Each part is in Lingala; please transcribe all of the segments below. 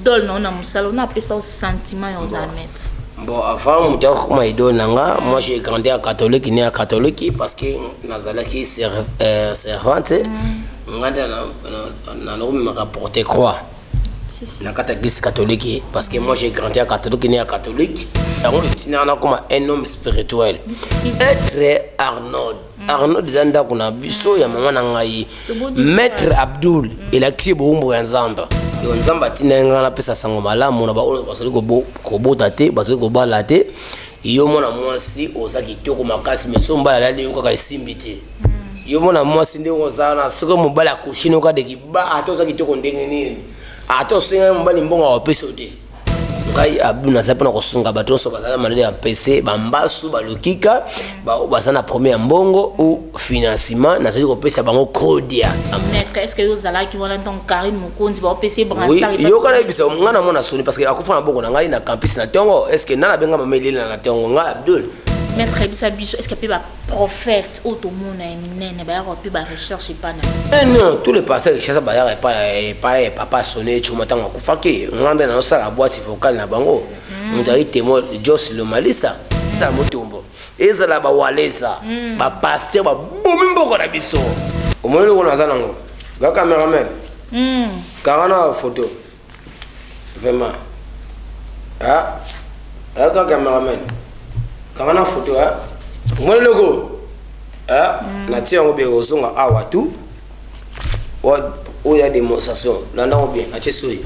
idole na yo na mosala ona apesa yo sentiment ya ozala maître bon avant moto ya kokoma idole na nga mm. moi j'ai grandi ya catholique né ya catholique parce que nazalaki euh, servante mm. nga nde nalokomemaka porte croix na kati ya église catholique parce que moi j'ai grandi ya catholique né ya catholique yango etinaka nakoma un homme spirituel être arnold Arnaud eza ndaku na biso ya maman na ngai maitre Abdoul elakisi boumbu ya nzambe. Donc nzambe atinda ye ngai napesa sango malamu na baoyo bazali kobota te bazali kobala te yo mwana mwasi oza kitoko makasi mais soki mobali alali yo kaka esimbi te yo mwana mwasi ndenge oza wana soki mobali akushini yo kaka de kiba ata oza kitoko ndenge nini ata osengai mobali mbongo akopesa yo te ngai abdu naza mpona kosunga bato nyonso baza na maladi ya mpese bambasu balokika baoyo baza na problème ya mbongo ou financement nazali kopesa bango kodia yoka nayebisa ngai na mwana soni parce que akufa na boko na ngai na campus na ntongo est ce que nana benga mama elela na ntongo ngai abdul Prophète oyo tomona ya minene bayaka wapi ba recherche epa na yo. Eh non tout le pasteur Kinshasa bayaka epa epa eh papa sone tshuma tango akufaki nga nde nazo sala boite vocale na bango mutu azali temoin Joss Lomalisa na Mutombo ezala ba walesa ba pasteur ba bomi mboka na biso omoni eloko naza nango nga cameraman kanga na photo. Vraiment ah ah ka cameraman kanga na photo ah mwana loko ah mm. na tia yango bien ozonga awa tu oyo ya démonstration landa yango bien atie soyi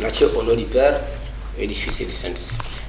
na tia au nom du père et du fils et du saint esprit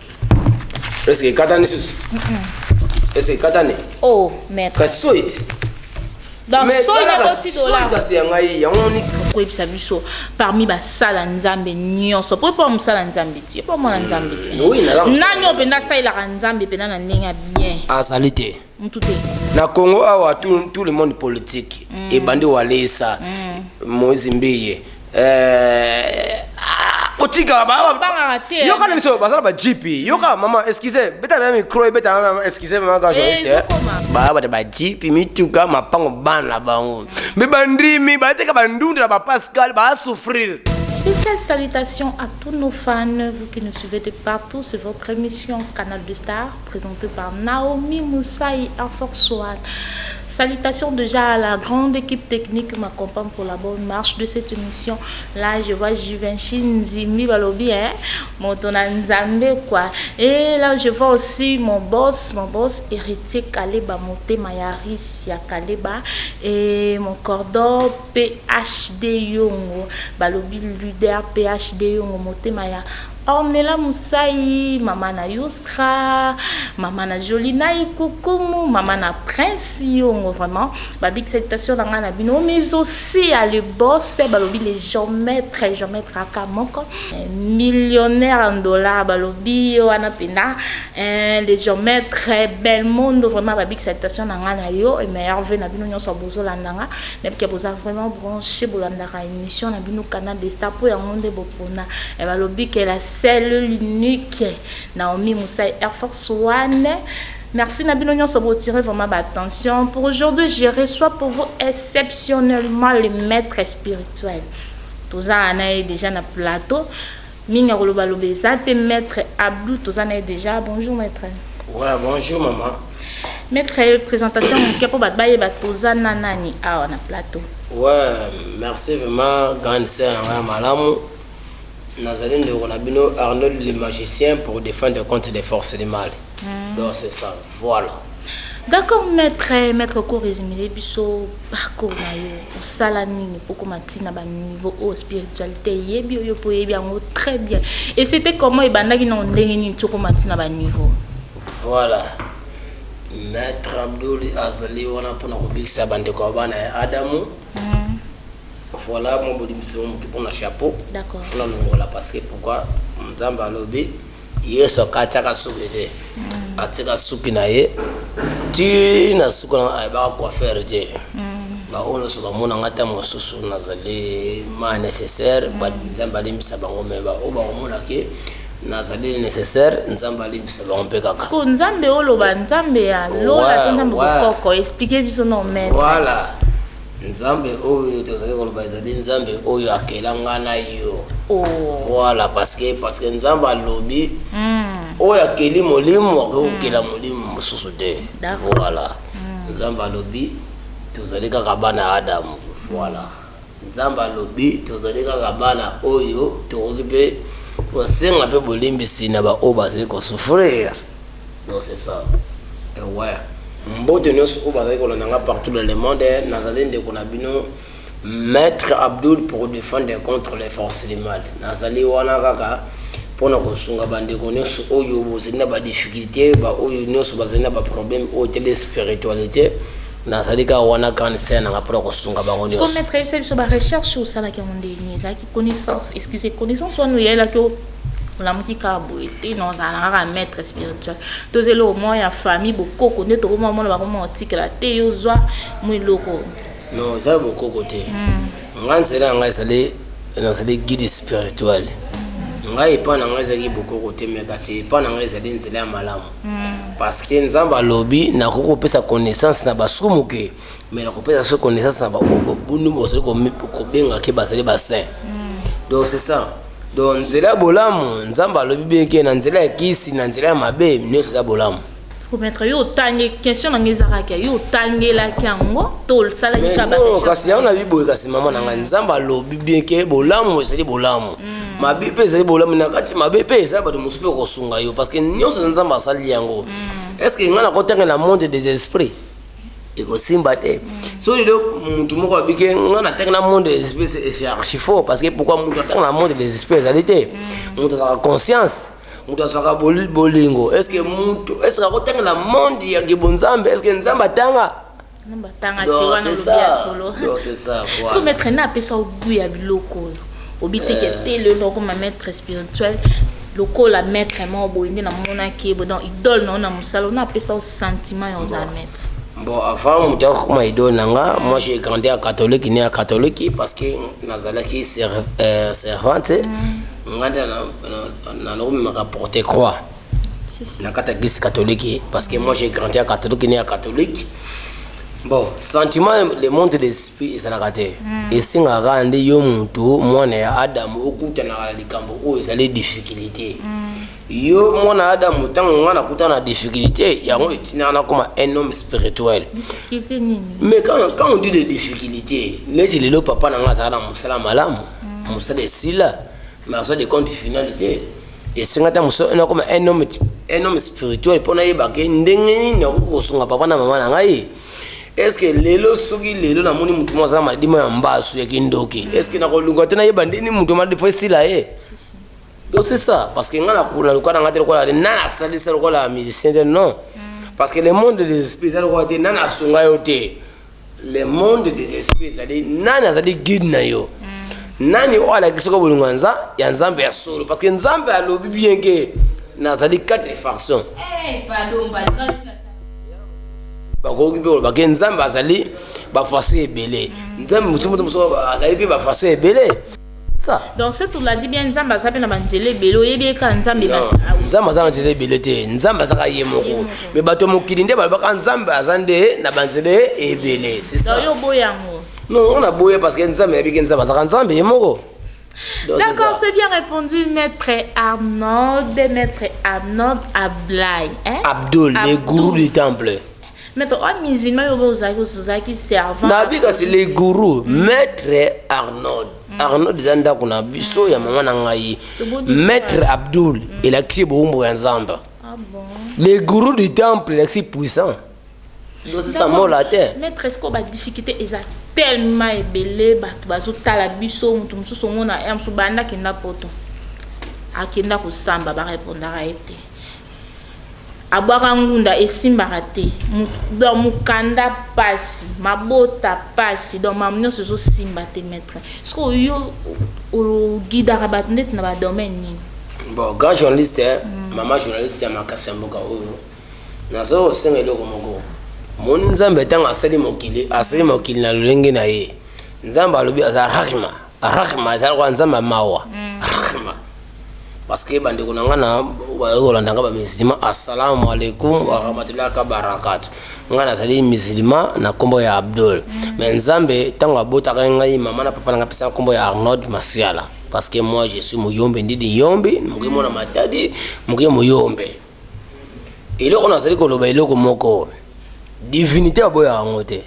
Est-ce que ekatani susu? Mm -mm. Est-ce que ekatani? Oh, maître. Kasi so iti. Donc mais so na ko ti dollar. Kasi ya ngai yango ni koyebisa biso parmi basala nzambe nyonso po epo mosala nzambe ti epo mwana nzambe ti nani oyo mpenza asalelaka nzambe mpenza na ndenge ya bien azali te mutu te na congo awa tout, tout le monde politique mm. ebandi walesa mm. moise mbiye euh, otika yoka na biso baza na bajipi yoka mama excuse beta meme micro ebeta meme excuse mama ka journaliste eh, baya bata bajipi mituka mapango bana na bango me bandimi bateka bandunda na bapascal baasouffrir Spéciale salutation à tous nos fans, vous qui nous suivez de partout, c'est votre émission Canal de Star. Presente par Naomi Musayi Infoxone Salutations dejà à la grande equipe technique ma compagne pour la bonne marche de cette émission là je vois Juvenchi Nzimbi balobi hein moto na Nzambe quoi et là je vois aussi mon boss mon boss héritier Kaleba motema ya Rice ya Kaleba et mon cordon PHD Yongo balobi leader PHD Yongo motema ya Ornella Musayi maman na Youstra maman na Jolie Nayi Kukumu maman na Prince Yongo vraiment ba big salutation na nga na bino mais aussi à le boss balobi le geomètre geomètre aka moko millionnaire en dollars balobi yo wana penda eh, le geomètre Belmondo vraiment ba big salutation na nga na yo et meilleur vœu na bino nyonso bozo landanga na bika boza vraiment branché bolandaka émission na bino Canal des Stars po yango nde Pona eh balobi que la seule l'unique Naomi Musai Air Force One merci na bino nionso bo tire vraiment ba attention pour aujourd'hui je reçois pour vous exceptionnellement le maître spirituel toza na ye déjà na plateau mingi ya koloba loba eza te maître Abdou toza na ye déjà bonjour maître ouais bonjour maman Maitre presentation muke po bat bayeba toza na nani awa na plateau. Ouais, merci vraiment grande sœur na ngai malamu. Nazali ndeko na bino Arnold le magicien pour défendre contre les forces du mal. Mm. Donc c'est ça. Voilà. D'accord maître, maître ko résumer biso parcours na yo. Osala nini pour ko matina ba niveau au spiritualité yebi yo po yebi yango très bien. Et c'était comment ebandaki na ndenge nini toko matina ba niveau. Voilà maitre abdoul azali wana pona kobikisa ba ndeko ya bana ya adamu voilà mwa bolimbisimo moke pona chapeau funa longola parce que pourquoi nzambe alobi yesu akatiaka suki te atika suki na ye ti na suki na ayebaka coiffeur te baoyo nyonso bamona ngai ntango mosusu nazali ma nécessaire nzambe alimbisa bango me baoyo bakomona ke Nazali necessaire nzambe alimbisa bango mpe kaka. Siko nzambe oloba nzambe ya lola to nzambe kokoko explique biso no maître. Voilà. Nzambe oyo tozali koloba ezali nzambe oyo akela nga na yo. Oh. Voilà parce que parce que nzambe alobi mm. oyo akeli molimo akoki kokela mm. molimo mosusu te. Voilà. Mm. Nzambe alobi tozali kaka bana ya Adamu. Voilà. Nzambe alobi tozali kaka bana oyo tokoki pe kosenga pe bolimbisi na ba oyo bazali ko souffrir donc c'est ça ewe mbote nionso oyo bazali kolanda nga partout dans le monde nazali ndeko na bino maitre Abdoul pour defendre contre les forces du mal nazali wana kaka pona kosunga ba ndeko nionso oyo bozali na ba difficultes ba oyo nionso bazali na ba problèmes oyo etali spiritualite Nazali kaka wana grande sœur nanga pona kosunga bango nionso. Sikoyo maître yebisa biso ba recherche osalaki yango ndenge nini ezalaki connaissance excusez connaissance wana oyelaki olamuki kaka boye te na ozala kaka maître spirituel toza eloko moko ya famille bokoko nde tokoma mona bakoma otikela te yo ozwa mwa eloko non eza bokoko te hmm. ngai nzela ya ngai ezali nazali guide spirituel ngai epai na ngai ezalaki bokoko te me kasi epai na ngai ezali nzela ya malamu Parceque Nzambe alobi nakoki kopesa connaissance na basumu ke mais nakopesa se connaissance na baoyo boni bozali kobenga ke bazali ba saint donc c'est ça donc nzela ya bolamu Nzambe alobi bien ke na nzela ya kisi na nzela ya mabe nyonso eza bolamu kometre yo otangi question na ngai ezalaki ya yo otangelaki yango to osalaki kasi yango na biboye kasi mama na ngai nzambe alobi bien ke bolamu ezali bolamu mm. mabe mpe ezali bolamu na kati mabe mpe eza bato mosusu mpe okosunga yo parce que nyonso eza nzambe asali yango mm. est ce que ngai nakotanga na monde des esprits ekosimba te so lelo motu moko abike nga natanga na monde des espèces c'est archi faux parce que pourquoi motu atanga na monde des espèces ezali te motu azalaka conscience motu azalaka bolingo est ce que motu est ce que akotanga na monde ya gebonzambe est ce que nzambe atanga Batanga te wana olobi ya solo. Sikoyo maître na apesa yo gout ya biloko oyo obiteke eh. te lelo okoma maître spirituel lokola maître moko boye nde namonaki ye boye donc idole na yo na mosala ona apesa yo sentiment ya ozala maître bon avant moto ya kokoma idole na nga moi j'ai grandi ya catholique ne ya catholique parce que nazalaki euh, servante mm. nga nde nanoko memaka porte croix nakata gis catholique parce que moi j'ai grandi ya catholique ne ya catholique bon sentiment le monde des esprits ezalaka te hmm. esengaka kaka nde yo motu mwana ya adamu okutanaka na likambo oyo ezali difficulté hmm. yo mwana adamu ntango ngai nakutana na difficulté yango etinaka nakoma un homme spirituel mais quand, quand on dit de difficulté neti lelo papa na ngai azalaka na mosala malamu hmm. mosala esila mais aza de compte finalité Esenga ta moso na koma un homme un homme spirituel pona yeba ke ndenge nini na kosunga papa na mama na ngai est-ce que lelo soki lelo na moni mutu moza maladie ya mbasu ya kindoki est-ce que na koluka te na yeba ndeni mutu maladie fo esila ye donc c'est ça parce que nga na kuna luka na ngate lokola na na salisa lokola musicien te non parce que le monde des esprits eza lokola te na na sunga yo te le monde des esprits ezali nani azali guide na yo nani oyo alakisi ko bolingo ya nzambe ya solo parce que nzambe alobi bien ke nazali quatre façon eh, bakoki mpe koloba ke nzambe azali bafaso ebele nzambe mosusu moto mosusu azali mpe bafaso ebele ça donc ce tu m'as dit bien nzambe aza pe na ba nzela ebele oyebi ye kaka nzambe ba nzambe aza na nzela ebele te nzambe aza kaka ye moko mais bato ya mokili nde balobaka nzambe aza nde na ba nzela ebele c'est ça yo boya yango non on a boya parce que nzambe nayebi ke nzambe azaka nzambe ye moko D'accord, c'est bien répondu, maître Arnold, maître Arnold Ablaï. Hein? Abdul, Abdul, le gourou du temple. Maitre oyo musulman yo bo ozalaki ozalaki servant na bi kasi le gourou mm. maitre Arnold mm. Arnold eza ndako na biso mm. ya mama na ngai maitre Abdul mm. elakisi boumbu ya nzamba ah bon le gourou du temple elakisi puissant losisa mola te maitre esko ba difficulté eza tellement ebele bato bazotala biso moto mosusu omona ya mosusu banda akenda poto akenda kosamba barepondaka ye te Abwaka ngunda esimbaka te donc mukanda pasi mabota pasi donc makambo nionso ezo simba te maitre sikoyo yo o guidaka batu ndeti na ba domaine nini? Bon grand journaliste eh maman journaliste ya makasi ya mboka oyo nazo senga eloko moko omoni nzambe tango asali mokili asali mokili na lolenge na ye nzambe alobi aza rahma Rahma eza lokola nzambe ya mawa mm. Rahma parce que bandeko na ngai na kolanda ngai bamisilima assalamu alaikum warahmatullahi kabarakatu ngai nazali misilima na nkombo ya abdul mm. me nzambe ntango abotaka ngai mama na papa na ngai apesaka nkombo ya arnold masiala parce que moi je suis muyombe ndidi yombe moke mwana matadi moke muyombe eloko nazali koloba eloko moko divinité aboyaka yango te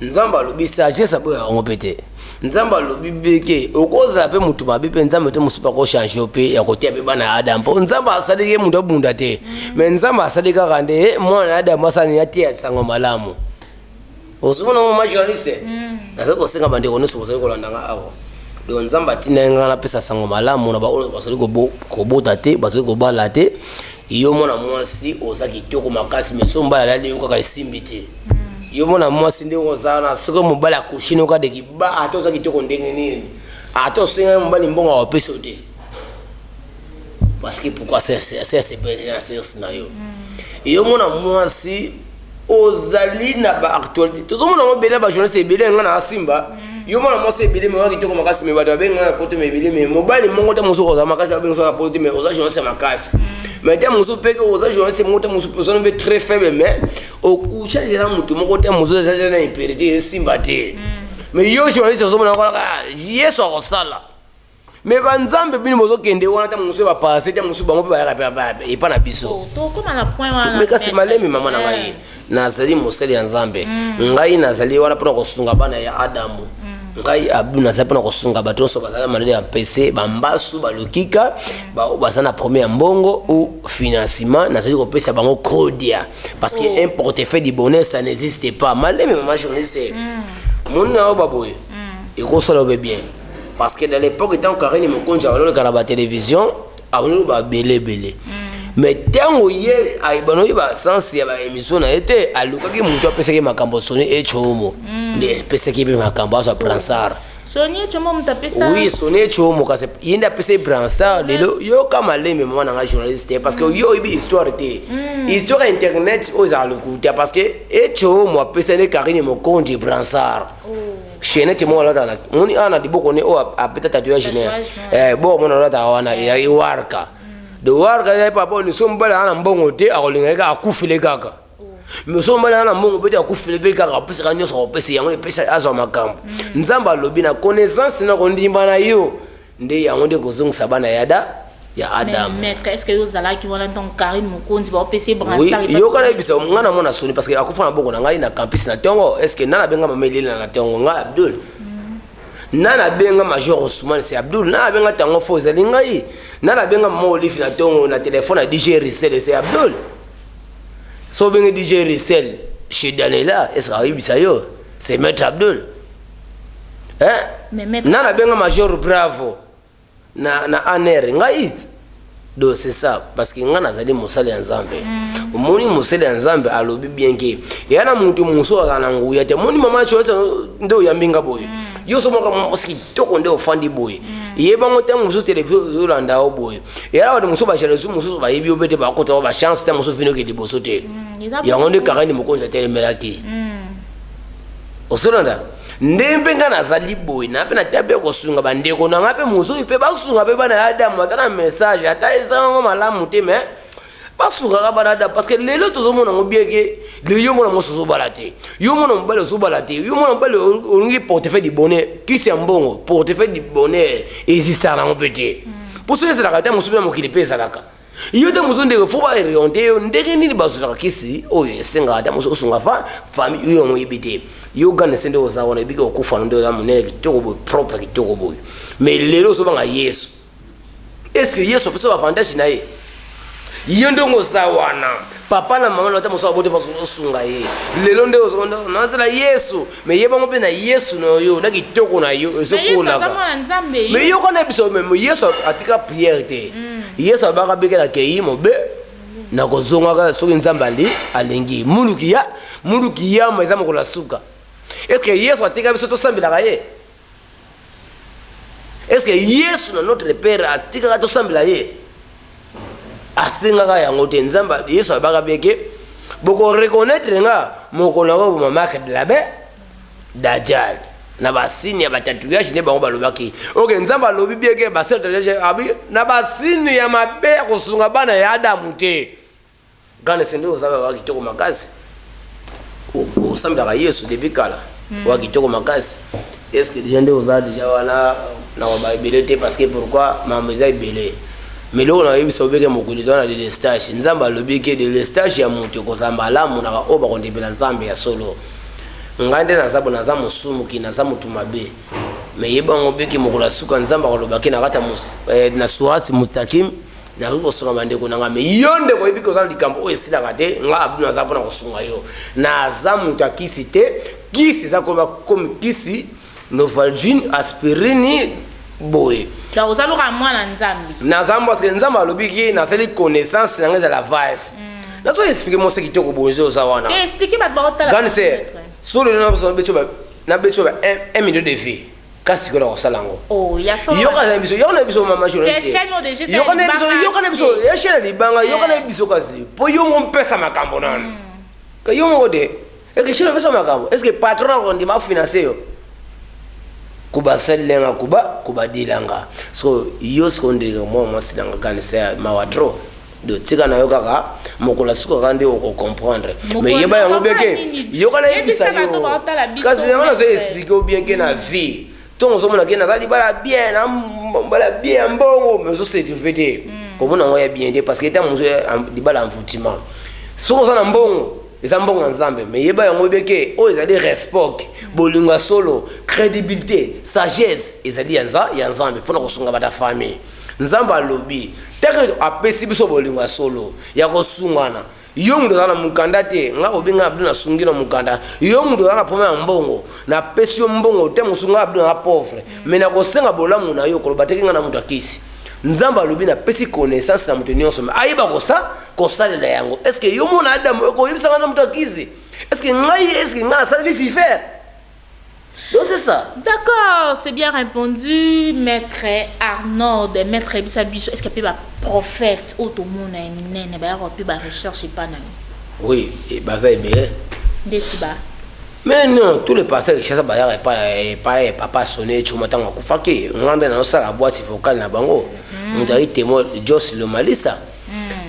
nzambe alobi sagesse aboyaka yango mpe te nzambe alobi beke okozala mpe motu mabe mpe nzambe te mosusu akochange yo mpe ya koteya mpe bana ya adam mpo nzambe asaliki ye moto abunda te me nzambe asali kaka nde mwana ya adam asala nini ateya nsango malamu Ozomona ngo maman journaliste? Nazali kosenga ba ndeko nionso bozali kolanda nga awa donc Nzambe atindaki nga napesa sango malamu na ba oyo bazali kobota te, bazali kobala te, yo mwana mwasi oza kitoko makasi mais soki mobali alali yo kaka esimbi te. Yo mwana mwasi nde oza wana soki mobali akushi no kaka de kiba ata oza kitoko ndenge nini ata osenga ye mobali mbongo akopesa yo te. parce que pourquoi asepeli na sexe na yo yo mona mwasi ozali na ba actualité tozomona yango ebele ya bajournaliste ebele yanga na asimba yo mona mwasi ebele me oya kitoko makasi me bato babengana na poto me ebele me mobali moko te mosusu okozala makasi abengisana na poto te me oza journaliste ya makasi me te mosusu mpe oza journaliste moko te mosusu ozana mpe très faible me okuchange na motu moko te mosusu echange na impere te esimba te me yo journaliste ozomona kaka yesu akosala Mais ba nzambe bino bozo kende wana tango mosusu ba parasite tango mosusu bango mpe bayaka epa na biso oh, mais kasi malemi mama na ngai eh. nazali mosali ya nzambe mm. ngai nazali wana mpona kosunga bana ya adamu mm. ngai abu nazali mpona kosunga bato nyonso bazali maladi ya mpese bambasu balokika mm. baoyo baza na premier ya mbongo ou financement nazali kopesa bango kodia parce que oh. un portefeuille du bonheur ça n'existe pas malemi mama journaliste moni na yo baboye ekosala obe bien parce que dans l'époque ntango karine mokonzi akololeka na batelevision akololoba bele ebele mm. mais ntango ye banoki basense ya baémission na ye te alukaki motu apesaki makambo soni ecomo mm. nde epesaki mpe makambo azwa bransard sonie chomo moto apesa oui sonie chomo kasi ye nde apesa ye bransard lelo yoka malembe mama na ngai journaliste te parce que mm. yo oyebi histoire te mm. histoire ya internet oyo ezala lokuta parce que echomo apesa nde karine mokonzi bransard oh. Chainette mo alata na moni ana liboko ne o apeta tatu ya junior eh bo mona alata wana ya iwarka de warka ya papa ni sombala ana mbongo te akolinga ka akufile kaka me sombala ana mbongo bete akufile be kaka pesa ka nyoso ko pesa yango pesa azo makambo nzamba lobi na connaissance na kondimba na yo Nde yango nde ekozongisa bana ya da ya Adam. Mais maitre est-ce que yo ozalaki wana ntango Carine Mokonzi ba opesi ye brassard? Oui, yoka na yebisa nga na mona soni parce que akufa na boko na ngai na campus na tongo est-ce que nana benga mama Elena na tongo nga Abdul. Mm. Nana benga major Ousmane c'est Abdul. Nana benga tango fo ezali ngai. Nana benga mama Olive na tongo na téléphone à DJ Rissel c'est Abdul. So benga DJ Rissel chez Daniela est-ce que ayebisa yo? C'est maître Abdul. eh nana abenga major bravo na na anere ngai do c'est ça parce que ngai nazali mosali ya nzambe mm. omoni mosali ya nzambe alobi bien ke eya na moto mosusu azala na nguya te omoni mama coesa nde oyambi nga boye mm. yo somaka mwasi kitoko nde ofandi boye mm. yebango ntango mosusu televizio ozolanda yo boye eyala bato mosusu bajalesi mosusu bayebi yo mpe te bakota yo bachance ntango mosusu vinoke liboso te yango nde karani mokonzi atelemelaki ozolanda nde mpe ngai nazali boye na mpe natya mpe kosunga bandeko na ngai mpe mozoi mpe basunga mpe bana ya adamu ata na message ata ezanga yango malamu te me basungaka bana adamu parce que lelo tozomona yango bieke lelo yo mwana mwasi ozobala te yo mwana mobali ozobala te yo mwana mobali olingi portefeuille du bonheur kisi ya mbongo portefeuille du bonheur ezistaka nango mpe te mpo soki ezalaka ata mosusu na mokili mpe ezalaka Yo te mozo ndeko faut ba orienter yo ndenge nini bazwaka kisi oyo esengaka ata mozo osunga fa famille oyo yango oyebi te yo gane se nde oza wana ebiki okufa na nde oza monene kitoko boye propre kitoko boye mais lelo ozobanga yesu est ce que yesu apesa bavantage na ye ye ndenge oza wana papa na mama na ata mosu abote basunga ye lelo nde nazela yesu Mais ye bango pe na yesu na yo na kitoko na yo ezo kolaka mais yo kona biso mais yesu atika prière te mm. yesu abaka beke na keyi mobe na kozonga kaka soki nzambe ali alingi muluki ya muluki yama eza mokolo ya suka est ce que yesu atika biso tosambelaka ye Est ce que yesu na notre père atikaka to sambela ye? Asengaka yango te. Nzambe yesu alobaka bien que boko reconnaitre nga mokolo na ko boma marque de la be dajal na ba signe ya ba tatouage nde bango balobaki. Ok nzambe alobi bien que ba sel tatouage abi na ba signe ya mabe ya kosunga bana ya adamu te. Grand Esende oza kaka kitoko makasi osambelaka yesu depuis kala oza kitoko makasi esque deja nde oza deja wana na maloba ebele te parceque pourquoi mambo eza ebele mais eloko na oyebisa obeke mokili toza na delestage nzambe alobi ke delestage ya moto ekozala malamu na baoyo bakondepela nzambe ya solo ngai nde naza bo naza mosumuki naza motu mabe mais yeba yango obeke mokolo ya suka nzambe akoloba ke na kati ya eh, na surasi mutakim Nakoki kosunga ba ndeko nanga mais yo ndeko oyebi que oza na likambo oyo esilaka te nga Abdou naza pona kosunga yo naza mutu ya kisi te kisi eza koyeba comme kisi novalgine aspirine boye donc oza lokola mwana nzambe naza parce que nzambe alobi ki nasali connaissance nanga eza la vase mm. nazo expliquer mose kitoko bozo oza wana eh, expliquer ba ba otala grande sœur solo na beto ba na beto ba 1 million de vues Kasi sikoyo nakosala yango. Oh, ya solo. Yoka na biso, yoka na biso mama journaliste. Tes chaînes ont déjà ça. Yoka na biso, yoka na biso. Ya chaîne libanga, yoka na biso kasi. Po yo mo mpesa makambo na. Mm. Ke yo mo de. Et que chaîne mpesa makambo. Est-ce que patron na kondima financer yo? Kuba selenga kuba, kuba dilanga. So yo skonde mo mo silanga kanisa mawa trop. Do tika na yo kaka mokolo ya suka kaka nde oko comprendre mais yeba yango bien ke yoka na yebisa yo kasi yango nazo explique yo bien ke na vie ntongo ozomona ke naza libala bien na mbala bien ya mbongo mais ozo setrive te mm. komona yango ya bien te parce que ntango mosusu libala ya envoutiment soki oza na mbongo eza mbongo ya nzambe me yeba yango yebe ke oyo ezali respect bolingo ya solo crédibilité sagesse ezali ya nzambe mpona kosunga bata famille Nzambe alobi, tango ete apesi biso bolingo ya solo, ya kosungana. Yo moto oza na mokanda te, nga obenga Abdul na sungi na mokanda. Yo moto oza na problème ya mbongo, na pesi yo mbongo te mosusu nga Abdul naza pauvre, mais na kosenga bolamu na yo, koloba te ke nga na moto ya kisi. Nzambe alobi na pesi connaissance na moto nionso mais ayeba kosa, kosalela yango. Est ce que yo mwana Adam okoki koyebisa nga na moto ya kisi? Est ce que ngai, est ce que nga nasaleli Sifer? Donc c'est ça. D'accord, c'est bien repondu maitre Arnold. Maitre yebisa biso est-ce que pe ba prophètes oyo tomona ya minene ba yaka pe ba recherche epa na yo? Oui, et baza ebele. Ndeti ba? Mais non, tous les pasteurs Kinshasa ba yaka epa epa ya papa Sone Tshuma tango akufaki. Ngai nde nazo sala boite vocale na bango. Mutu azali temoin Joss Lomalisa.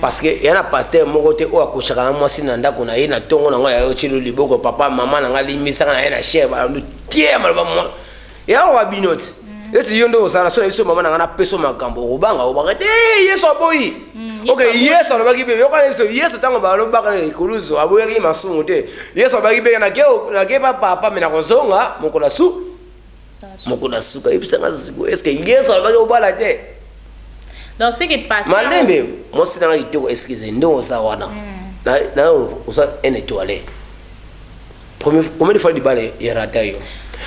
Parce que ya na pasteur moko te oyo akosaka na mwasi na ndako na ye na tongo na ngo ya yotshelu liboko papa maman na nga limbisaka na ye na cher balandu kiee maloba mwa ya owa bino ti eti yo nde ozala na so na biso mama na nga na peso makambo okobanga obanga te yesu aboyi ok yesu alobaki bebe yoka na biso yesu ntango balobaka na ekuluzu aboyaki masumu te yesu alobaki bebe nake nake pa papa me nakozonga mokolo asu moko na suka yebisa nga sikoyo est ce que yesu alobaki obala te donc ce que pasteur malembe mwasi na nga kitoko excuse nde oza wana mm. na na oza un étoilé premier combien de fois libala ya rata yo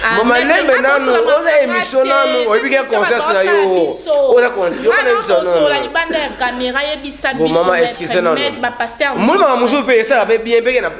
Ah, mama lembe nanu oza émission nanu oyebi ke conscience na yo oza conscienceomama excuse nanu moni mama mosusu mpe esala mpe bien mpe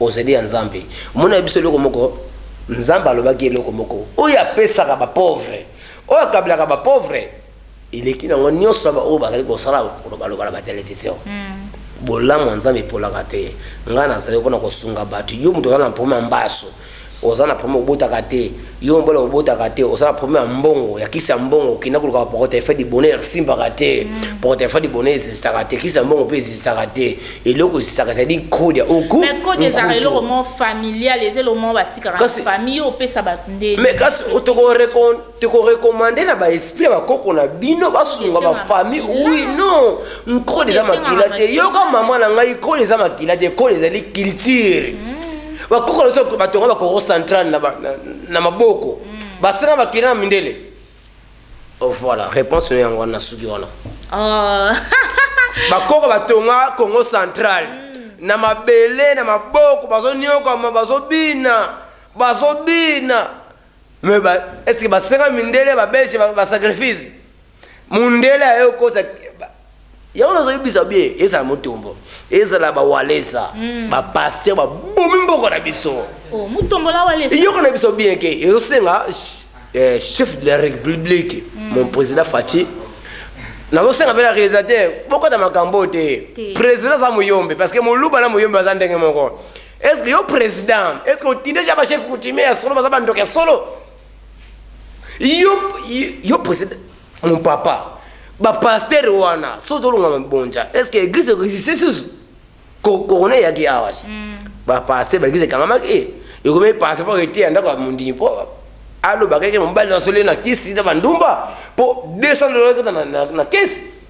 Ozali ya Nzambe. Omonela biso eloko moko? Nzambe alobaki eloko moko. Oyo apesaka ba pauvre, oyo akablaka ba pauvre, eleki nango nionso ya ba oyo bazali kosala koloba loba na ba television. Mm. Bolamu ya Nzambe epolaka te. Ngai nazali pona kosunga batu. Yo mutu oza na problème ya mbasu, Oza na problème obotaka te. Yo mobali obotaka te oza na problème ya mbongo ya kisi ya mbongo kenda koluka protefe du bonheur esimbaka te protefe du bonheur eziztaka te kisi ya mbongo pe eziztaka te eloko eziztaka ezali code ya uku mais code ezalaka eloko moko familial eza eloko moko batikaka na famille yo opesa batu nde mais kasi toko recon te ko recommande na ba esprit ya ba koko na bino ba sunga ba famille oui non nkole eza makila te yoka maman na ngai kole eza makila te kole ezali culture hmm. ba koko na biso ba tonga ba koko central na ba na maboko hmm. ba senga ba kila na mindele oh voilà réponse na yango na suki wana oh ba koko ba tonga congo central hmm. na mabele na maboko bazo nyoka ma bazo bina bazo bina Mais ba est ce que ba senga mindele ba belge ba sacrifice? Mundele aye okota yango nazo yebisa bie ezala mutombo ezala ba walesa mm. ba pasteur ba bomi mboko na biso oh mutombo la walesa yoko na biso bien ke ezo senga eh, chef de la république mm. mon président Fatshi nazosenga mpe na réalisateur bokota makambo te président aza moyombe parce que moluba na moyombe aza ndenge moko Est ce que yo president est ce que otindi dejà ba chef coutumier ya solo baza ba ndoki ya solo yo yo president mon papa ba pasteur wana so tolonga mabonja est ce que église existe susu corona eyaki awa mm. ba pasteur ba église ekangamaki eh, ekomi pasteur fo eteya ndako ya mondimi po alobaka eke mobali na soli na kisi na bandumba po 200 dollars kata na kesi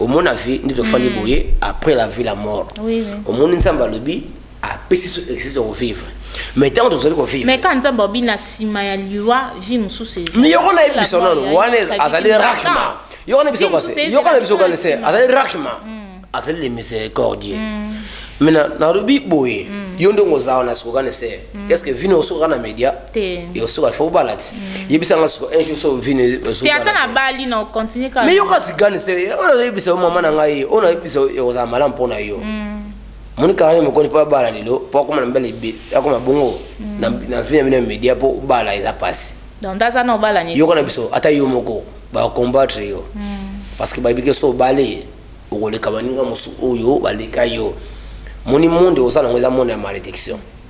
omoni na vie nde tofandi mm. boye après la vie la mort oui, oui. omoni nzambe alobi apesi biso exercice ya kovivre mais ntango tozali kovivre mais kaka nzambe alobi na nsima ya liwa vie mosusu ezali yoko na ye biso nano wana azali rahima yoko na biso kase yoko na biso kane se azali rahima mm. azali le miséricordie mm. mais nalobi boye mm. yo ndenge oza wana sikokane se est ce que vino osokaka na média Yosuka faut bala ti. Mm. Yebisa nga siko un jour so vini ozo. Te ata na bali na continue ka. Mais yo ka zigani se ona yebisa yo maman na ngai ona yebisa yo oza malam pona yo. Mm. Moni kanga mo koni pa bala lelo po akoma na mbele be akoma bongo mm. na na vie na media po bala eza passe. Donc daza na bala ni. Yo kana biso ata yo moko ba combattre yo. Mm. Parce que ba bike so bale okoleka baninga mosu oyo baleka yo. Moni monde oza na ngo eza monde ya malediction. Mm.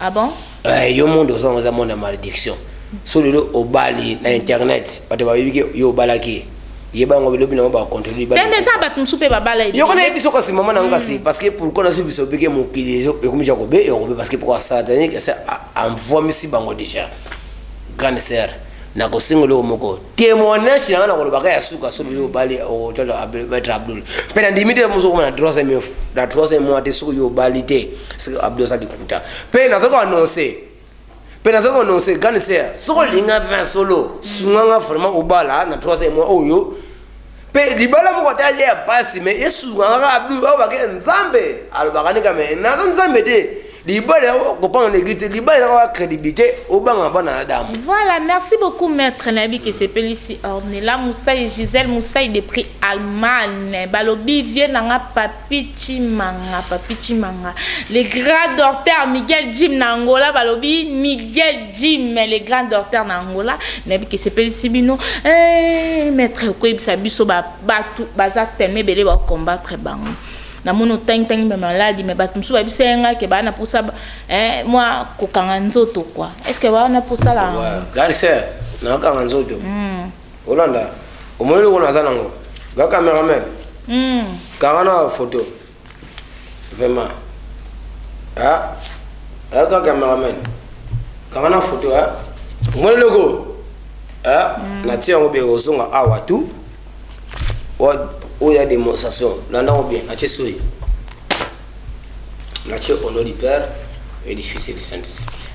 Ah bon? Eh yo monde oza oza monde ya malediction so lelo obali na internet bato bayebi ke yo obalaki ye yeba yango bilobi na yango ba controle libala tembe eza bato mosusu mpe babala ebele yoko nayebi so kasi mama na yango kasi mm. parce que pourquoi na subi sobi ke mokili ekomi ja kobe ekobe parce que pourquoi satanique ese envoie misi bango déjà grande sœur na kosengo loko moko Temoignage na nga na koloba ka ya suka soki yo obali okotala Maître Abdoul. Mpe na ndimi te mozo koma na troisième œuf, na troisième mois te soki yo obali te. Soki Abdoul aza likuta. Mpe nazo ko annoncer. Mpe nazo ko annoncer grande sœur, soki olinga 20 solo, sunga nga vraiment obala na troisième mois oyo. Pe libala moko ata alia ya pasi mais yesu nganga abdu au bake nzambe alobaka nika mais naza nzambe te libala ya kopanga na eglise te libala ya kaka credibilité obanga bana na damu voilà merci beaucoup maître na yebi ke sepelisi ornela musai giselle musai de prix allemagne balobi vieux nanga papi Papy Tshimanga Papy Tshimanga le grand docteur Miguel Jim na Angola balobi Miguel Jim le grand docteur na Angola nayebi ke sepelisi bino eh, maître okoyebisa biso ba batu baza tellement ebele ba combattre bango na moni otangi tangi ba maladi mais batu mosusu bayebisa ye ngai ke baa na posa eh, mwa kokanga nzoto quoi est ce que baa na posa la garceur na kanga nzoto mm. Olanda omoni eloko naza nango ga cameraman mm. kanga na photo vraiment ah ah ga cameraman kanga na photo ah omoni eloko ah mm. na tia yango bien ozonga awa tout oya démonstration landa yango bien atie soyi na tia au nom du père et du fils et du saint esprit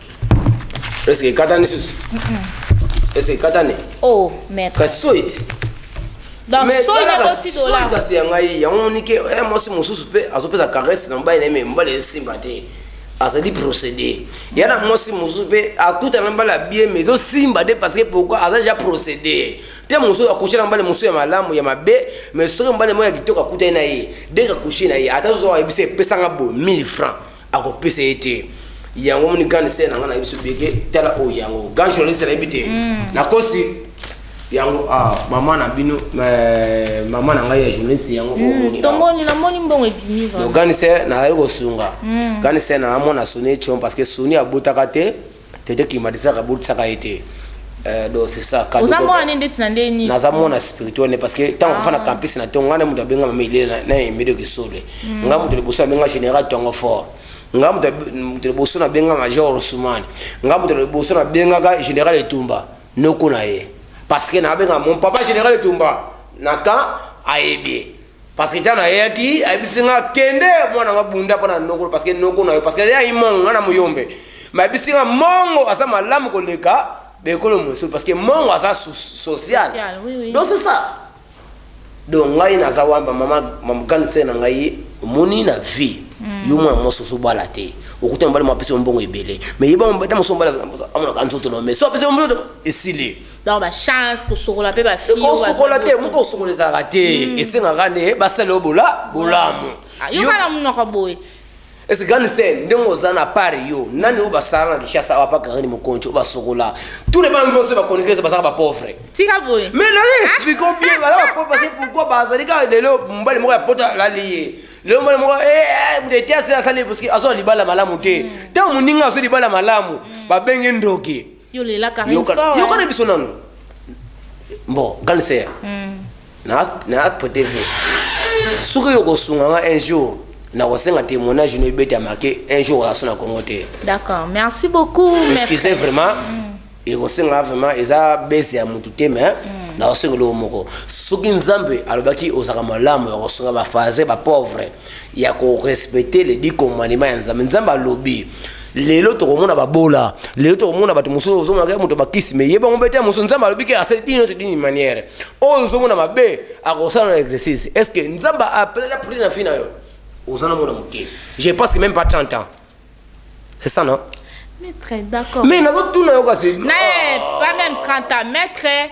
Est-ce que ekatani susu? Mm -mm. Est-ce que ekatani? Oh, maître. Kasi soit. Donc mais soit na kosi dollar. Kasi ya ngai yango nike eh moi si mususu pe azopesa caresse na mobali na ye mais mobali esimba te. azali procédé ya na mwasi mosusu mpe akuta na mbala bie mais ezosimba te parce que pourquoi aza deja procédé te mosusu akushe na mbala mosusu ya malamu ya mabe mais soki mbala moko ya kitoko akutani na ye deka kushe na ye ata zozo ayebisa epesanga bo 1000 francs Ako pesa ye te. Yango omoni grande sœur na nga nayebi biso bien ke tala oyo yango grand journaliste nayebi te na kosi yango ah maman na bino euh, maman na ngai ya journaliste yango oyo omoni to moni na moni mbongo ebimi vraiment donc grande sœur na yali kosunga grande sœur na amona soni etion parce que soni abotaka te Tete climatiseur abotisaka ye te euh donc c'est ça cadeau. Oza mwana nde ndeti na ndenge nini? Naza mwana spirituel nde parce que tango kofanda campus na tongo nga nde mutu abenga mama Ilela na Emedo Kisole. Nga mutu liboso abenga general tongo fort. Nga mutu liboso na benga major Ousmane. Nga mutu liboso na bengaka general Etumba noko na ye parce que na benga mon papa general Etumba na camp ayebi ye. Parce que tango nayaki ayebisi nga kende mwana nga bunda mpo na noko parce que noko na yo parce que yayi mongo nga na muyombe mais ayebisi nga mongo aza malamu koleka bekolo mosusu parce que mongo aza social donc c'est ça donc ngai naza wana ba mama mama grande sœur na ngai omoni na vie mm. yo mwana mwasi ozobala te okuta mobali mwa apesi yo mbongo ebele mais yeba ata mosu mobali amonaka nzoto na yo mais so apesi yo mbongo esili Donc ba chance kosokola pe ba fille oyo kosokola te mutu kosokola ezalaka te hmm. esengaka nde basala yo bola bolamu ah, yo kala munoko boye ese grande sœur ndenge oza na part yo nani oyo basala na kinshasa awa pa karine mokonci oyo basokola tous les bango nyonso bakonikese bazaka bapauvre tika boye mais naza ah. explike bien baza bapauvre parce pourquoi bazali kaka lelo mobali moko ya poto alali ye lelo mobali moko eh, eh, moto ete asala asali parce que azwa libala malamu te ntango hmm. moninga azwi libala malamu hmm. babenge ndoki Yo lela Carine fort hein. Yokana biso nanu bon grande sœur na na prete vous soki yo kosunga nga un jour na kosenga témoignage no ebeta marqué un jour raso na Congo te. D'accord merci beaucoup maître. Excusez vraiment ekosenga vraiment eza bese ya mutu te mais na kosenga eloko moko soki Nzambe alobaki ozaka malamu ya kosunga ba phase ba pauvre ya ko respecter les dix commandements ya Nzambe Nzambe alobi Lelo tokomona babola, lelo tokomona bato mosusu ozomonaka ye moto bakisi me ye bango bete mosusu Nzambe alobi ke asali dini oto dini maniere oyo ozomona mabe akosala na exercice est ce que Nzambe apelaki na prix na vie na yo oza na mona moke je pense que même pas 30 ans c'est ça non Maître, d'accord. Mais nazotuna yo kasi. Na pas même 30 ans, maître.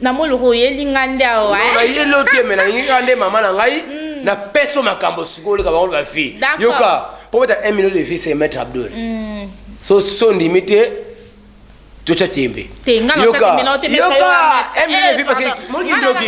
Na moni lokola oyeli nga nde awa. Non na yeli yo te mais na lingi kaka nde maman na ngai na pesa yo makambo sikoyo oleka bango ba vie. Yoka po obeta un million de vie c'est maitre Abdoul. So so ondimi te to tia tembe. Te nga na tia tembe na yo te maitre yoka. Yoka un million de vie parce que moni ki ndoki.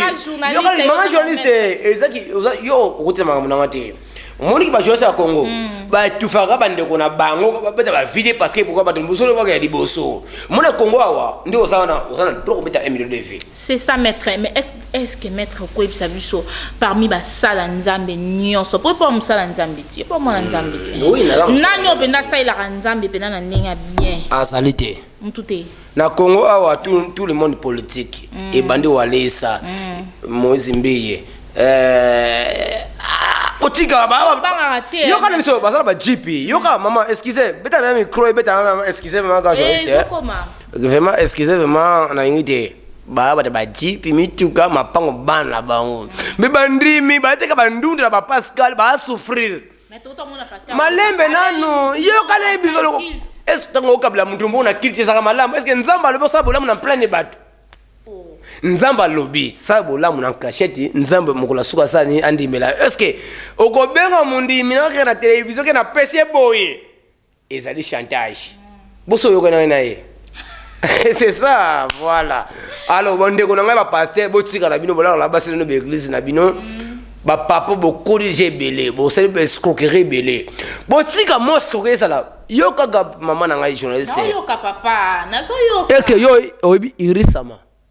Yoka maman journaliste eza ki yo okotela makambo na nga te. omoni ki bajournaliste ya congo mm. batufaka bandeko na bango babeta bavide parce que pourquoi bato liboso lobaka ya liboso mona congo awa nde oza wana oza na droit kobeta un million de vie c'est ça maître mais est ce que maître okoyebisa biso parmi basala nzambe nyonso po epo mosala nzambe ti epo mwana nzambe ti mm. nani oyo mpenza asalelaka nzambe mpenza na ndenge ya bien azali te mutu te na congo awa tout, tout le monde politique mm. ebandi walesa mm. moise mbiye euh, ah, otika yoka na biso bazala bajipi yoka mm. mama excuse beta meme micro ebeta meme excuse meme ka journaliste eh, eh. vraiment excuse vraiment nalingi te baya bato bajipi mituka mapango bana na bango mpe bandimi bateka bandunda na bapascal baasouffrir malembe nanu yoka na ye bizoloko eske ntango okabela moto mpo na kilti ezalaka malamu eske nzambe alobi osala bolamu na mplane bato oh. nzambe alobi sala bolamu na kasheti nzambe mokolo ya suka asala nini andimela eske okobenga mondimi nakaka na televizio ke napesi ye boye Ezali chantage boso oyokanaki na ye c'est ça voila alors ba ndeko na ngai ba pasteur botika na bino bolala na basi na bino ba eglise na bino ba papa bokoli deja ebele bosali ba escroquerie ebele botika mwa escroquerie ezala yo kaka maman na ngai journaliste est ce que yo oyebi irisama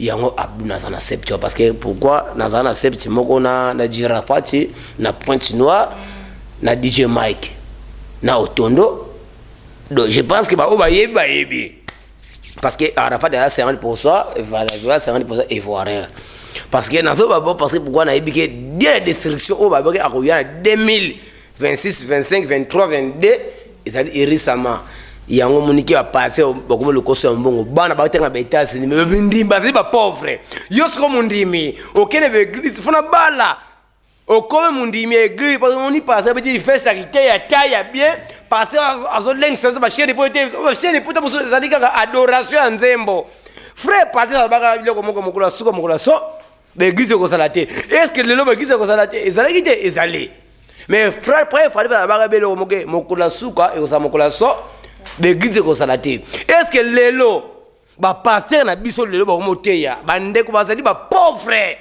Yango abdu naza na sept ans parce que pourquoi naza na sept moko na na jira fatshi na pointe noire na DJ Mike na otondo donc je pense que ba oyo bayebi bayebi parce que Arafat aza 50% voilà 50% ivoirien parce que nazo ba parce que pourquoi nayebi que dès la destruction oyo ba baki akoya na 2000 26, 25, 23, 22 ezali irisama yango monike ya pase bakomi lokoso ya mbongo bana batanga ba etats-unis me bindimi bazali bapauvre yo soko mondimi okende baeglise fona bala okomi mondimi ya eglise parce omoni pase abeti lifeste ya kite ya tai ya bien pase azolengisa biso basheni po ete basheni pota mosusu ezali kaka adoration ya nzembo frais pate alobaka biloko moko mokolo ya suka mokolo ya so Ba eglise ekozala te est ce que lelo ba eglise ekozala te ezalaki te ezali mais frère frère fallait ba ba belo moke mokula suka ekozala mokula so ba eglise ekozala te est ce que lelo ba pasteur na biso lelo ba moteya ba ndeko bazali ba pauvre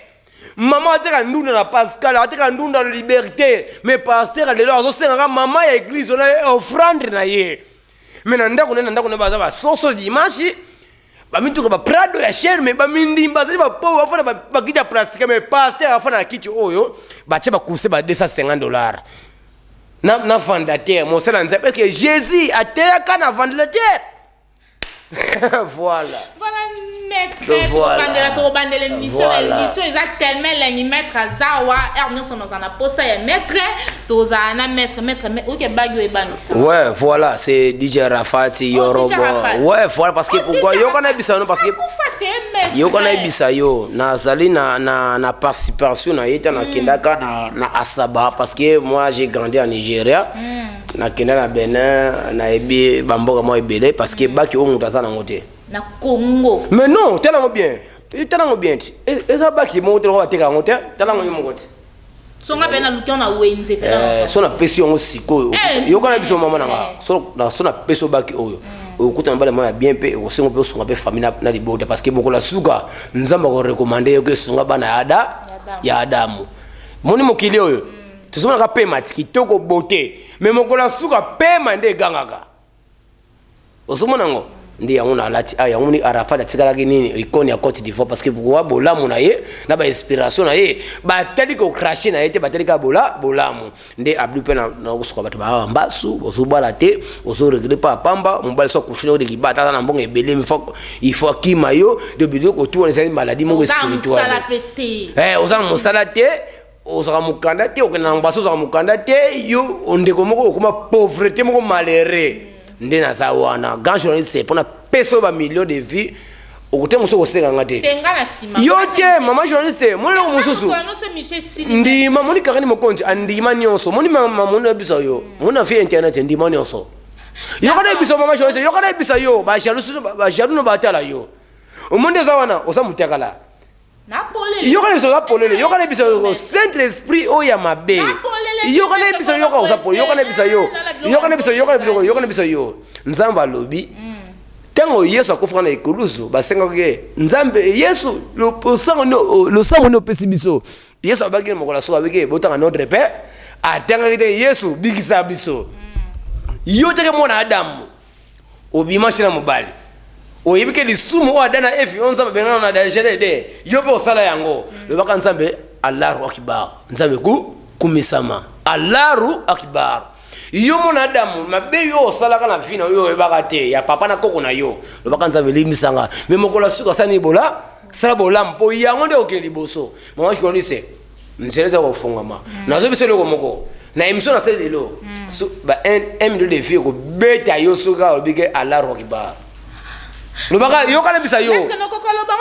maman ateka ndunda na pascal ateka ndunda na liberté mais pasteur lelo azosenga ka maman ya eglise ona offrande na ye mais na ndako na ndako na baza ba soso dimanche Ba mituka ba prado ya cher mais ba mindimi bazali ba pauvre ba fana ba kiti ya plastique mais pasteur afana na kiti oyo ba tia ba coussin ba 250 dollars na na vendataire mosala nzambe parce que Jesus ateyaka na vendataire voilà voilà maître tokobandela tokobandela émission émission eza tellement elemi maître azawa heure nyonso nozana posa ya maître tozala na maître maître mais oke bagi oyo ebangisa ouais voilà c'est DJ Rafati oh, Yorobo ouais voilà parce que oh, pourquoi yo kana bisa no parce que yo kana bisa yo nazali na na na participation na yeta na hmm. kendaka na na Asaba parce que moi j'ai grandi en Nigeria hmm. na kenda na Benin na ebi bamboka mo ebele parce que hmm. baki o mutu aza nango te na Congo mais non tala ngo bien tala ngo bien ti eza baki mo tala ngo bateka ngo te tala ngo moko te so nga pe na luki na wenze pe na eh, so na pesi yango sikoyo eh, yoka na biso mama na nga eh. so na so na pesi obaki oyo mm. okuta na bale mwana bien pe osengo pe osunga pe famille na, na libota parce que mokolo suka nzambe ko recommander yo ke sunga bana ya ada ya adamu moni mokili oyo mm. tozomona ka pema ti kitoko beauté mais mokolo suka pema nde egangaka Ozo mona ngo? Nde yango na lati awa yango ni Arafat atikalaki nini icone ya cote d'ivoire parce que pourquoi bolamu na ye na ba inspiration na ye ba tali ko crache na ye te ba tali kaka bola bolamu nde abdu pe na na kosuka bato ba awa mbasu ozo bala te ozo regle pa pamba mobali so akushi na de ki bata na mbongo ebele mi fa il faut akima yo de biloko tout wana ezali maladie moko spirituelle eh oza na mosala te ozalaka mukanda te okenda na ngbasa ozalaka mukanda te yo ondeko moko okoma pauvrete moko malere nde naza wana grand journaliste mpona peso ba million de vie okote mosusu okosenga nga te yo te mama journaliste moni eloko mosusu ndima moni kakani mokonzi andima nyonso moni mamoni na biso yo moni na vie internet ndima nyonso yoka na biso mama journaliste yoka na bisa yo bajalous bajalous no batala yo omoni eza wana oza mutakala Yoka na biso oza polele yoka na biso yo saint esprit oyo ya mabe yoka na biso yoka oza polele yoka na biso yo yoka na biso yoka na biloko yoka na biso yo nzambe alobi ntango mm. yesu akufaka na ekulusu basengaki ye nzambe yesu losambo ni opesi biso yesu abaki na mokolo ya soko abiki botanga notre père atangaki te yesu bikisa biso mm. yo teke mwana adamu Obimaki na mobali. Oyebi ke lisumu oyo Adam na Eve oyo Nzambe abenga na na Dangere Eden, yo pe osala yango. Lobaka Nzambe Allahu Akibar. Nzambe ku kumisama. Allahu Akibar. Yo mona Adam, mabe yo osalaka na vie na yo oyebaka te, ya papa na koko na yo. Lobaka Nzambe limbisa nga. Mais mokolo ya suka sala nini bola? Sala bolamu po yango nde okende liboso. Maman journaliste, Nzela eza kofongama. Mm. Nazo biso loko moko. Na emission na sel lelo. Mm. So, ba un, un minute de vie ko beta yo so ka obi ke Allah rock bar. Lobaka yo kana bisa yo.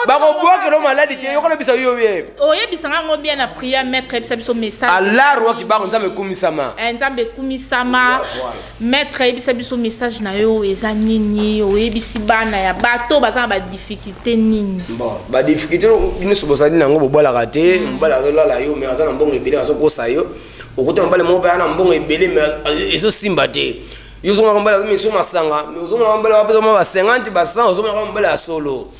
Ba ko boa ke lo maladi ke yo kana bisa yo ye. O ye bisa ngo bien na prière maître bisa biso message. Allah rock bar nzambe kumisama. Eh nzambe kumisama. Voilà. Maitre yebisa biso message na yo eza nini oyebisi bana ya bato baza na ba difficulte nini bon ba difficulte binoso bozali na yango bobalaka te mm. mobali azolala yo mais aza na mbongo ebele azokosa yo okuta mobali moko mpe aza na mbongo ebele mais ezosimba te yo ozomaka mobali azomiso masanga mais ozomaka mobali apesa mwa ba 50 ba 100 ozomaka mobali ya solo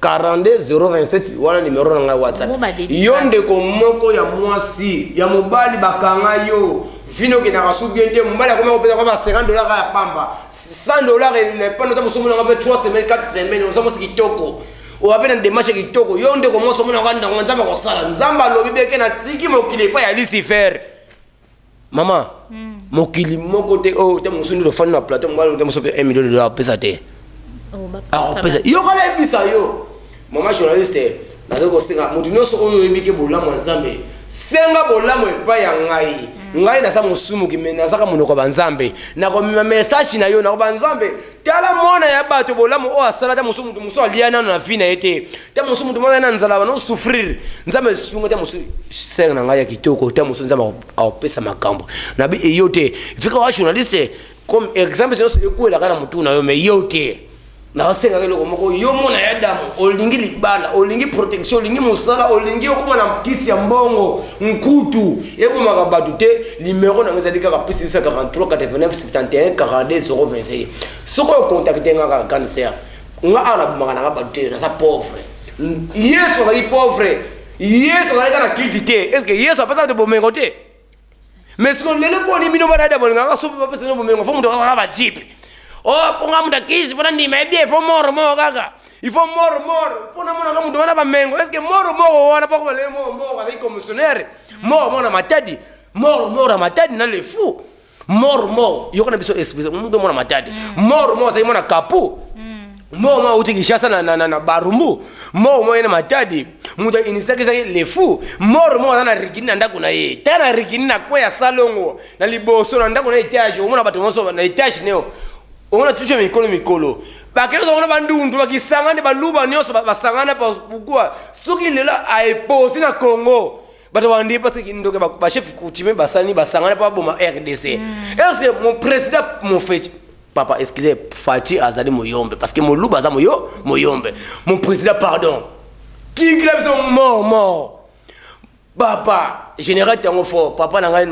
42 027 wana numero na ngai whatsapp yo ndeko moko ya mwasi ya mobali bakanga yo vino okendaka su bien te mobali akomi kopesa kwa ba 50 dollar ya pamba 100 dollar epanda ta mosusu omonaka mpe 3 semaine 4 semaine oza mwasi kitoko oya mpe na demarche kitoko yo ndeko mwasi omonaka ndango nzambe akosala nzambe alobi beke na tiki mokili epai ya lisifere Maman, mm. mokili moko te oyo oh, te mosusu nde ofandi na plateau mobali te mosusu mpe 1 million de dollars apesa te oh, akopesa ah, yo kala ebisa yo mama journaliste naza kosenga moto nyonso oyo oyebi ke bolamu ya nzambe senga bolamu epai ya ngai mm. ngai naza mosumuki me nazaka monoko ya banzambe nakomema message na yo nakoba nzambe Tala mwana ya bato bolamu oyo asala ta mosu moto mosu alia nano na vie na ye te ta mosu moto mwana na nzala bana souffrir nzambe sunga ta mosu sœur na ngai ya kitoko ta mosu nzambe akopesa makambo na bi eyo te vika wa journaliste comme exemple nyonso ekwelaka na motu na yo mais yo te nakosengaka eloko moko yo mona ya damu olingi libala olingi protection olingi mosala olingi okoma na kisi ya mbongo Nkutu, ebomaka bato te, nimero na ngai ezali kaka plus 243-89-71-42-021. Soki o contacter ngai kaka grande sœur, ngai awa nabomaka na ngai bato te, naza pauvre. Yesu azali pauvre, Yesu azali kaka na kiti te. Est-ce que Yesu apesaka te bomengo te? Mais sikoyo lelo mpo nini bino bana ya bolingaka kaka soki bapesa bino bomengo, fo moto kaka ba jeep. Oh, mpo ngai moto akisi, mpo nandima ye bien, fo moro moko kaka. Il faut moro moro po na mona ka mutu wana ba mengo est ce que moro moro wana po ba le moro moro azali commissionnaire moro moro na matadi moro moro na matadi na le fou moro moro yoko na biso esprit mutu mona matadi mm. moro moro azali mona kapu mm. moro moro uti kishasa na na na barumbu moro moro na matadi mutu initiaki ezali le fou moro moro na rikini na ndako na ye ta na rikini na kwe ya salongo na liboso na ndako na etage omona bato nyonso na etage neo omona toujours mikolo mikolo Ba kende kozwa kuna ba ndundu ba kisangani ba luba nionso ba ba sangana pa pourquoi soki lelo a epose na congo bato ba ndi parce que ndoki ba chef coutumier ba sani ba sangana pa ba boma rdc est ce que mon president mon feti papa excusez fati azali moyombe parce que mon luba aza moyo moyombe mon president pardon tingila biso mort mort Papa je ne rate yango fort papa na ngai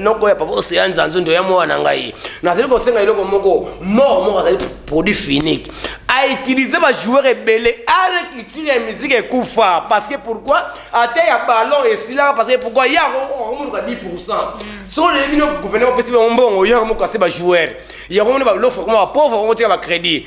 noko ya papa ocean zanzundu ya mwana na ngai nazali kosenga eloko moko mort moko azali produit finique a utiliser ba joueurs ebele are culture ya musique ekufa parce que pourquoi ata ya ballon esilaka parce que pourquoi ya akomutuka 10 pourcent soko lelo bino gouvernement opesi bango mbongo ya komokase ba joueurs yango mona balofa koma ba pauvre bango tika ba crédit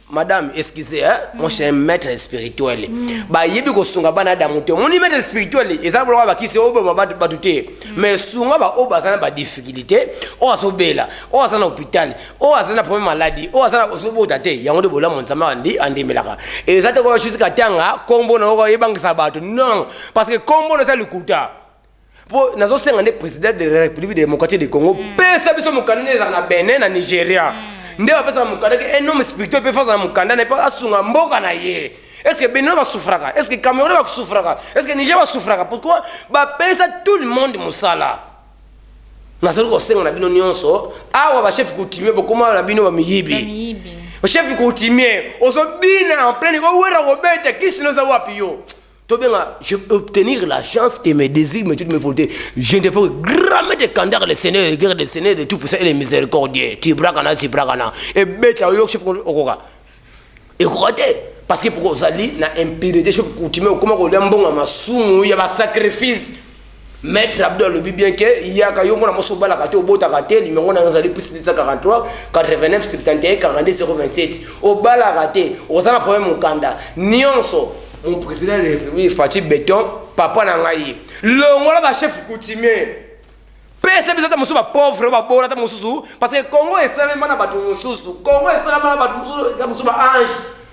Madame excuse hein mm. moi chez un maître spirituel mm. ba yebi ko sunga bana da muto moni maître spirituel eza bolo ba kisi obo ba ba douté mm. mais sunga ba obo azana ba difficulté o azo bela o azana hôpital o azana problème maladie o azana ozo bota te yango de bola mon sama andi andi melaka eza te ko jusqu'à tanga kombo na ko yebangisa bato non parce que kombo na za likuta Po nazo senga nde president de la republique democratique de Congo mm. pesa biso mukanda nde ezala na Benin na Nigeria mm. nde bapesa na mukanda ke un homme spirituel pe fasa na mukanda na pe asunga mboka na ye est-ce que Benin va souffrir est-ce que Cameroun va souffrir est-ce que Niger va souffrir pourquoi ba pesa tout le monde musala nazali kosenga na bino nyonso awa bachef coutumier bokoma na bino bamiyibi chef coutumier ozobina en pleine owera kobeta kisino eza wapi yo Tobenga je obtenir la chance et mes désirs mais tu me voter je ne peux grand maître kandar le seigneur et guerre le seigneur de tout puissant et le miséricordieux tu brakana tu brakana et beta yo chef okoka et quoi parce que pourquoi ozali na impurité chef coutumier okoma kolia mbongo ya masumu ya ba sacrifice Maitre Abdo alobi bien que yaka yo mwana mwasi obalaka te obotaka te numero nayo ezali plus 243 89 71 42 027 obalaka te oza na problème mukanda nionso mon président de la république Fatshi Beton papa na ngai longola ba chef coutumier pesa biso ta mosusu ba pauvre ba bola ta mosusu parce que Congo esalema na bato mosusu Congo esalema na bato mosusu ta mosusu ba ange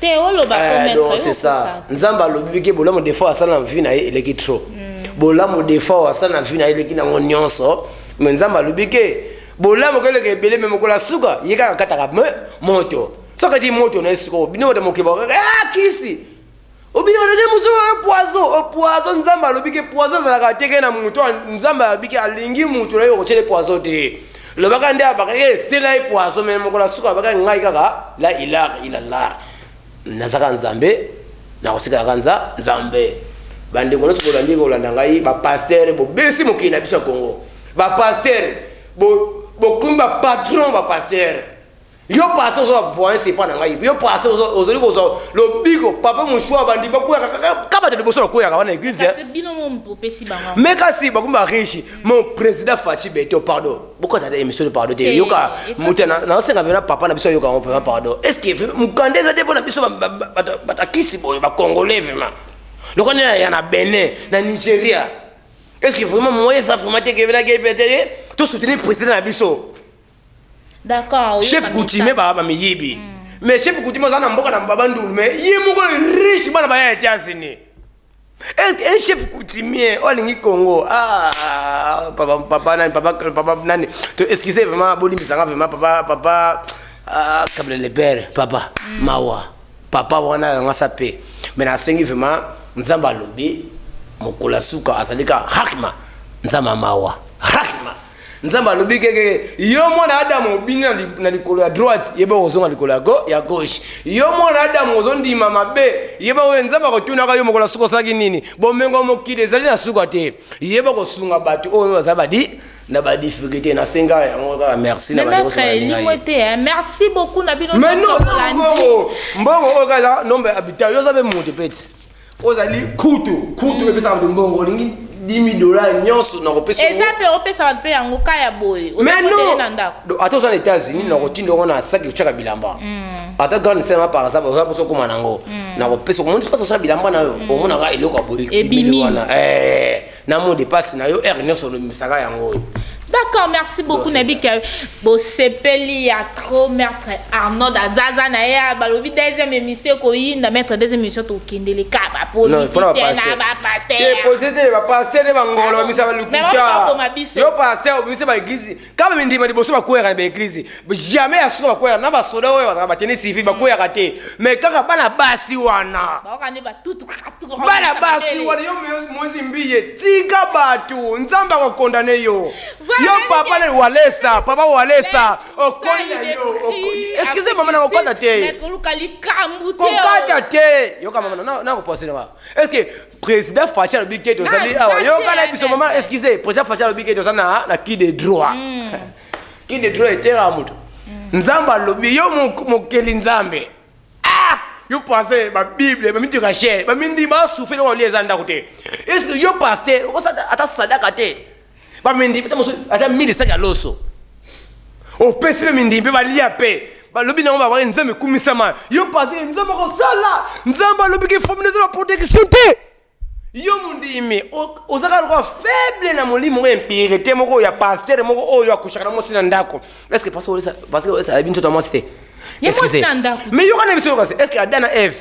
Te oloba ko eh, mettre c'est ça. Nzamba alobi ke bolamu defa asala na vie na ye eleki trop. Mm. Bolamu defa asala na vie na ye eleki na ngonionso. Mais nzamba alobi ke bolamu ko eleki ebele mais mokola suka ye kaka kataka me moto. Soka di moto na esiko bino wata mokeba kaka ah kisi. Obi wata de muzo wa poison, o poison nzamba alobi ke poison zala ka teke na muto nzamba alobi ke alingi muto na yo ko chele poison te. Lobaka nde abaka ye sela ye poison mais mokolo ya suka abaka ngai kaka la ilah ilallah nazaka nzambe nakosikala kaka nza nzambe bandeko nyonso bolandi kolanda ngai bapastere bobesi mokili na biso ya kongo bapastere bokomi bapatron bapastere Yo pasteur oza ba voyance epa na ngai yo pasteur ozali kozwa lobiko papa mushua abandi bakweyaka kaka ka bato liboso na kweyaka wana eglise mais kasi bakomi ba riche mon président faci beto pardon bokota ata émission pardon te yoka moto naosenga mpena papa na biso ayoka yango mpema pardon est ce que mokanda eza te mpo na biso batakisi boye bacongolais vraiment lokola nde naya na benin na nigeria est ce que vraiment moyen eza vraiment te kebenakepetee tosoutenir président na biso Chef coutumier ba ba miyibi mais chef coutumier aza na mboka na baba ndulu mais ye moko riche bana baya Etats Unis est un chef coutumier oyo alingi Congo ah papa papa nani papa papa nani to excusez vraiment bolimbisa nga vraiment papa papa ah kabila le père papa mm. mawa papa wana yanga sa pe mais nasengi vraiment nzambe alobi mokolo ya suka azali ka hakima nzambe mawa hakima Nzambe alobi keke yo mwana Adam obini na likolo ya droite yeba ozonga likolo ya go ya gauche yo mwana Adam ozondima mabe yeba oyo Nzambe akotunaka yo mokolo suka osalaki nini bomengo mokili ezali na suka te yeba kosunga bato oyo baza badi na ba difficulté na senga yango kaka merci na bande kosunga linga ye te hein. merci beaucoup na bino mais non mbongo mbongo oyo kaza nombre habitant yo za be moto peti Ozali kutu kutu pe pesa bato mbongo olingi 10000 dollars nionso na kopesa yo. Eza pe opesa bato pe yango cas ya boye oza modele na ndaku. Mais non! Ata oza na Etats Unis na kotinda yo na sac otiaka bilamba ata grande sœur nga par exemple oza posa okoma na yango na kopesa yo omoni place otiaka bilamba na yo omonaka eloko ya boye ebimi wana eeh. N'a mot de passe na yo heure nionso olobimisaka yango oyo. D'accord merci beaucoup na bika yo bosepeli ya trop maître Arnold azaza na ye balobi deuxième émission ekoyinda maître deuxième émission tokendele ka ba politicien na ba pasteur te posete ba pasteur ne ba ngolo misa ba lokuta yo pasteur obimisa ba église Kaka bindima liboso ba kweyaka na ba eglise jamais ya suka ba kweyaka na ba soda oyo bazalaka ba tenue civil ba kweyaka te mais kaka bana basi wana bana basi wana yo mozi mbiye tika batu nzambe ako condamne yo yo papa na walesa papa walesa okoni na yo excuse mama na kokata te kokata te yoka mama na koposela ba est ce que President Fashi alobi ke tozali awa. Yoka na biso maman excusez. President Fashi alobi ke tozali na na qui de droit. Mm. qui de droit etera moto. Mm. Nzambe alobi yo mokeli Nzambe. Ah! Yo pasteur ba Bible ba mituka cher. Ba mindi ba souffrir na wali eza ndako te. Est-ce que yo pasteur okosata ata sadaka te? Ba mindi ata mosu ata midi sac ya loso. Opesi pe mindi pe balia pe. Balobi na ngoma wale nzambe kumisama. Yo paze nzambe ko sala. Nzambe alobi ke famille zala protection te. Yo mundimi ozaka lokola faible na molimo oyo impurite moko ya pasteur moko oyo akushaka na mosi na ndako. Est-ce que pasteur olesa pasteur olesa bintu to mosi te? Excusez. Mais yo kana biso yo kasi est-ce que Adam na Eve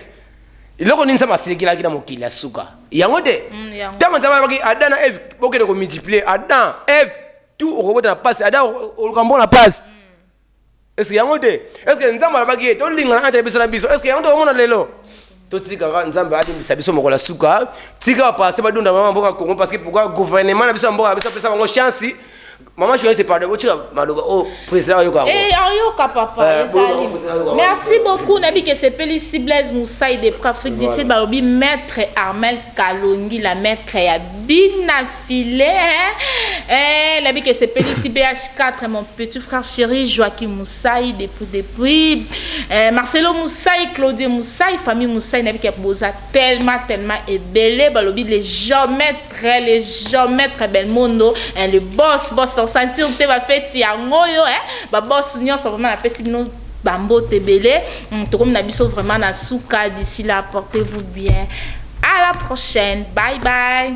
Eloko nini Nzambe asilikelaki na mokili ya suka? Yango te? Mm, yango. Tango Nzambe alobaki Adam na Eve, bokende ko multiplier, Adam, Eve, tout okobota na pasi, Adam oluka mpo na pasi. Mm. Est-ce que yango te? Est-ce que Nzambe alobaki ye tolingana entre biso na biso? Est-ce que yango te omona lelo? totikaka nzambe alimbisa biso mokolo ya suka tika bapase badunda mama mboka congo parce que pourquoi gouvernement na biso ya mboka na biso apesa bango chance Maman Joyce pardon botika maloba oyo president ayoka yango. Eh ayoka papa ezali. Merci beaucoup na bike sepeli si Blaise Musai de Afrique du Sud balobi maître Armel Kalongi la maître ya bina filet eh na bike sepeli si BH4 mon petit frère chéri Joachim Musai depuis depuis eh, Marcelo Musai Claudio Musai famille Musai na bike boza tellement tellement ebele balobi les jamais Très le geometre Belmondo eh, le boss boss na sentir te ba feti ya ngoyo eh, ba boss nyonso vraiment na pesi bino ba mbote belé mm, tokomi na biso vraiment na suka d'ici là portez-vous bien à la prochaine bye bye